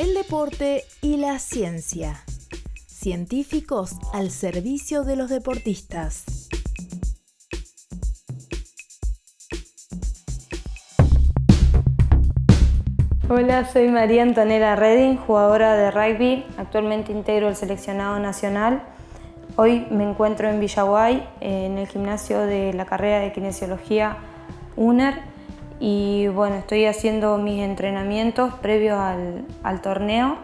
el deporte y la ciencia. Científicos al servicio de los deportistas. Hola, soy María Antonella Redding, jugadora de rugby. Actualmente integro el seleccionado nacional. Hoy me encuentro en Villaguay, en el gimnasio de la carrera de kinesiología UNER y bueno, estoy haciendo mis entrenamientos previos al, al torneo.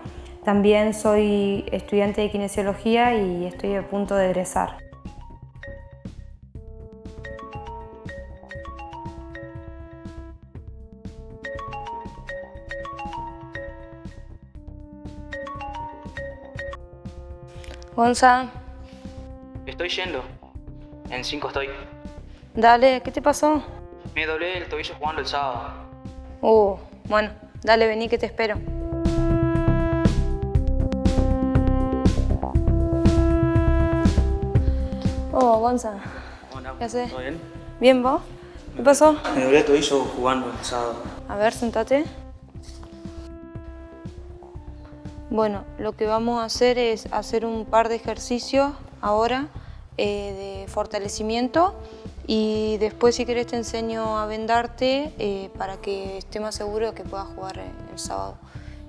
También soy estudiante de kinesiología y estoy a punto de egresar. Gonza, Estoy yendo. En 5 estoy. dale, ¿qué te pasó? Me doblé el tobillo jugando el sábado. Uh, bueno, dale, vení que te espero. Oh, Gonza, Hola, ¿Qué haces? ¿Todo bien? ¿bien vos? ¿Qué pasó? Me doblé el tobillo jugando el sábado. A ver, sentate. Bueno, lo que vamos a hacer es hacer un par de ejercicios ahora eh, de fortalecimiento y después si querés te enseño a vendarte eh, para que esté más seguro de que puedas jugar el sábado,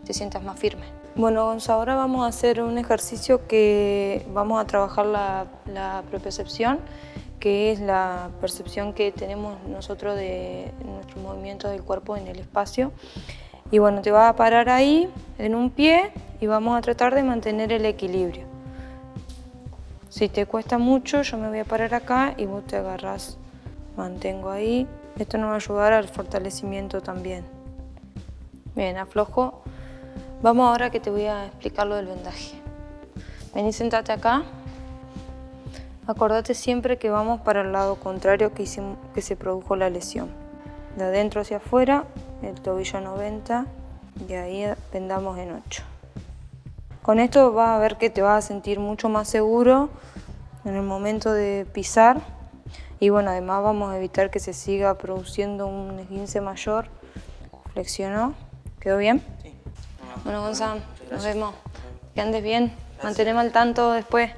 te sientas más firme. Bueno, Gonza, ahora vamos a hacer un ejercicio que vamos a trabajar la, la que es la percepción que tenemos nosotros de nuestros movimientos del cuerpo en el espacio. Y bueno, te vas a parar ahí, en un pie, y vamos a tratar de mantener el equilibrio. Si te cuesta mucho, yo me voy a parar acá y vos te agarrás. Mantengo ahí. Esto nos va a ayudar al fortalecimiento también. Bien, aflojo. Vamos ahora que te voy a explicar lo del vendaje. Vení, sentate acá. Acordate siempre que vamos para el lado contrario que, hicimos, que se produjo la lesión. De adentro hacia afuera, el tobillo 90 y ahí vendamos en 8. Con esto vas a ver que te vas a sentir mucho más seguro en el momento de pisar y bueno, además vamos a evitar que se siga produciendo un esguince mayor. Flexionó. ¿Quedó bien? Sí. Bueno, Gonzalo, nos vemos. Que andes bien. Mantenemos al tanto después.